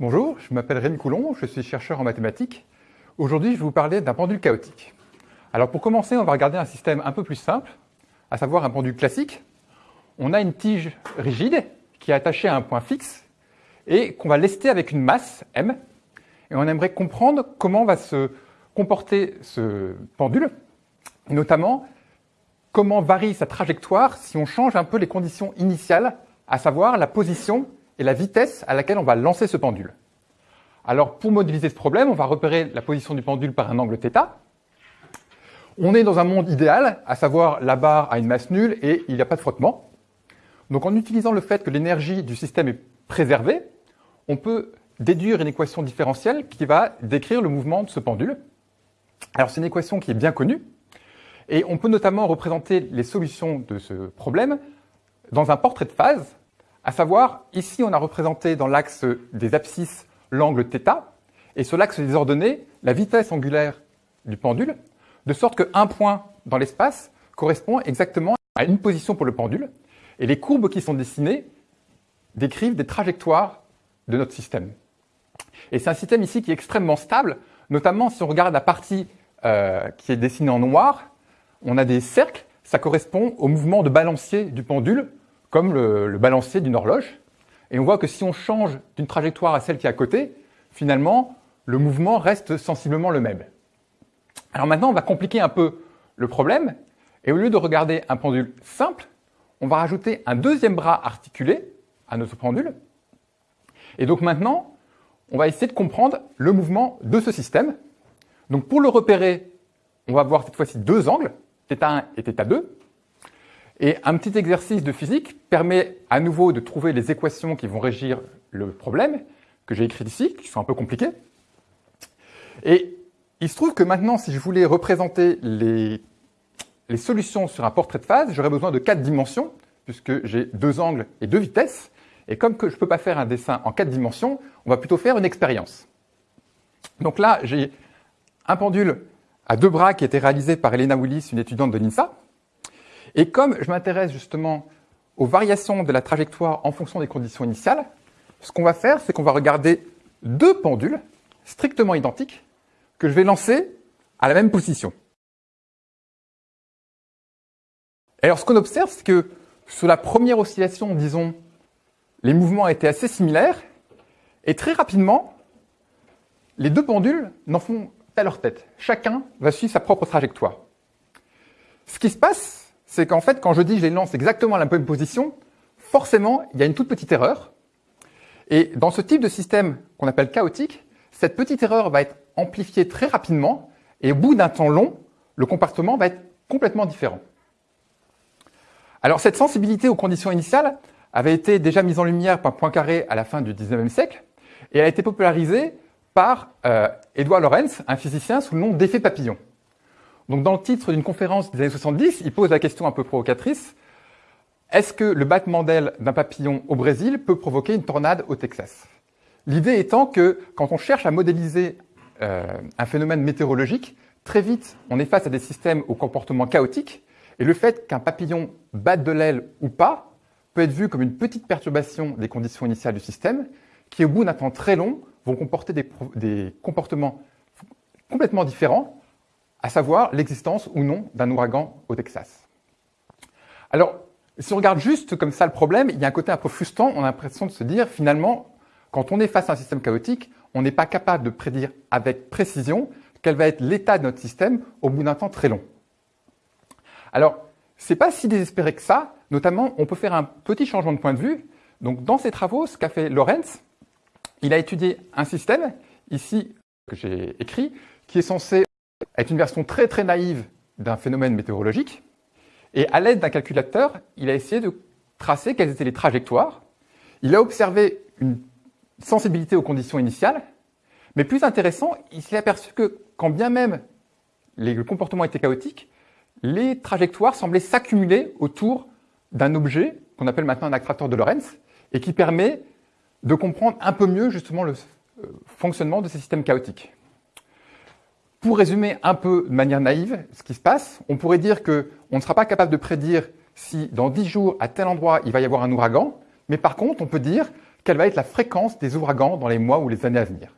je m'appelle Rémi Coulon, je suis chercheur en mathématiques. Aujourd'hui, je vais vous parler d'un pendule chaotique. Alors pour commencer, on va regarder un système un peu plus simple, à savoir un pendule classique. On a une tige rigide qui est attachée à un point fixe et qu'on va lester avec une masse, m, et on aimerait comprendre comment va se comporter ce pendule, et notamment comment varie sa trajectoire si on change un peu les conditions initiales, à savoir la position et la vitesse à laquelle on va lancer ce pendule. Alors pour modéliser ce problème, on va repérer la position du pendule par un angle θ. On est dans un monde idéal, à savoir la barre a une masse nulle et il n'y a pas de frottement. Donc en utilisant le fait que l'énergie du système est préservée, on peut déduire une équation différentielle qui va décrire le mouvement de ce pendule. Alors c'est une équation qui est bien connue, et on peut notamment représenter les solutions de ce problème dans un portrait de phase, à savoir, ici on a représenté dans l'axe des abscisses l'angle θ, et sur l'axe des ordonnées, la vitesse angulaire du pendule, de sorte qu'un point dans l'espace correspond exactement à une position pour le pendule, et les courbes qui sont dessinées décrivent des trajectoires de notre système. Et c'est un système ici qui est extrêmement stable, notamment si on regarde la partie euh, qui est dessinée en noir, on a des cercles, ça correspond au mouvement de balancier du pendule, comme le, balancier d'une horloge. Et on voit que si on change d'une trajectoire à celle qui est à côté, finalement, le mouvement reste sensiblement le même. Alors maintenant, on va compliquer un peu le problème, et au lieu de regarder un pendule simple, on va rajouter un deuxième bras articulé à notre pendule. Et donc maintenant, on va essayer de comprendre le mouvement de ce système. Donc pour le repérer, on va voir cette fois-ci deux angles, θ1 et θ2. Et un petit exercice de physique permet à nouveau de trouver les équations qui vont régir le problème, que j'ai écrit ici, qui sont un peu compliquées. Et il se trouve que maintenant, si je voulais représenter les, solutions sur un portrait de phase, j'aurais besoin de quatre dimensions, puisque j'ai deux angles et deux vitesses. Et comme je ne peux pas faire un dessin en quatre dimensions, on va plutôt faire une expérience. Donc là, j'ai un pendule à deux bras qui a été réalisé par Elena Willis, une étudiante de l'INSA. Et comme je m'intéresse justement aux variations de la trajectoire en fonction des conditions initiales, ce qu'on va faire, c'est qu'on va regarder deux pendules strictement identiques que je vais lancer à la même position. alors ce qu'on observe, c'est que sur la première oscillation, disons, les mouvements étaient assez similaires, et très rapidement, les deux pendules n'en font à leur tête. Chacun va suivre sa propre trajectoire. Ce qui se passe, c'est qu'en fait, quand je dis je les lance exactement à la même position, forcément, il y a une toute petite erreur. Et dans ce type de système qu'on appelle chaotique, cette petite erreur va être amplifiée très rapidement, et au bout d'un temps long, le comportement va être complètement différent. Alors cette sensibilité aux conditions initiales avait été déjà mise en lumière par Poincaré à la fin du 19e siècle, et a été popularisée par euh, Edouard Lorenz, un physicien sous le nom d'effet papillon. Dans le titre d'une conférence des années 70, il pose la question un peu provocatrice, est-ce que le battement d'aile d'un papillon au Brésil peut provoquer une tornade au Texas? L'idée étant que quand on cherche à modéliser euh, un phénomène météorologique, très vite on est face à des systèmes au comportement chaotique, et le fait qu'un papillon batte de l'aile ou pas peut être vu comme une petite perturbation des conditions initiales du système, qui au bout d'un temps très long vont comporter des, comportements complètement différents, à savoir l'existence ou non d'un ouragan au Texas. Alors, si on regarde juste comme ça le problème, il y a un côté un peu frustrant, on a l'impression de se dire finalement, quand on est face à un système chaotique, on n'est pas capable de prédire avec précision quel va être l'état de notre système au bout d'un temps très long. Alors, c'est pas si désespéré que ça, notamment on peut faire un petit changement de point de vue. Donc dans ses travaux, ce qu'a fait Lorenz, il a étudié un système, ici, que j'ai écrit, qui est censé être une version très très naïve d'un phénomène météorologique. Et à l'aide d'un calculateur, il a essayé de tracer quelles étaient les trajectoires. Il a observé une sensibilité aux conditions initiales, mais plus intéressant, il s'est aperçu que quand bien même les comportements étaient chaotiques, les trajectoires semblaient s'accumuler autour d'un objet qu'on appelle maintenant un accréteur de Lorentz et qui permet de comprendre un peu mieux justement le euh, fonctionnement de ces systèmes chaotiques. Pour résumer un peu de manière naïve ce qui se passe, on pourrait dire qu'on ne sera pas capable de prédire si dans 10 jours, à tel endroit, il va y avoir un ouragan, mais par contre, on peut dire quelle va être la fréquence des ouragans dans les mois ou les années à venir.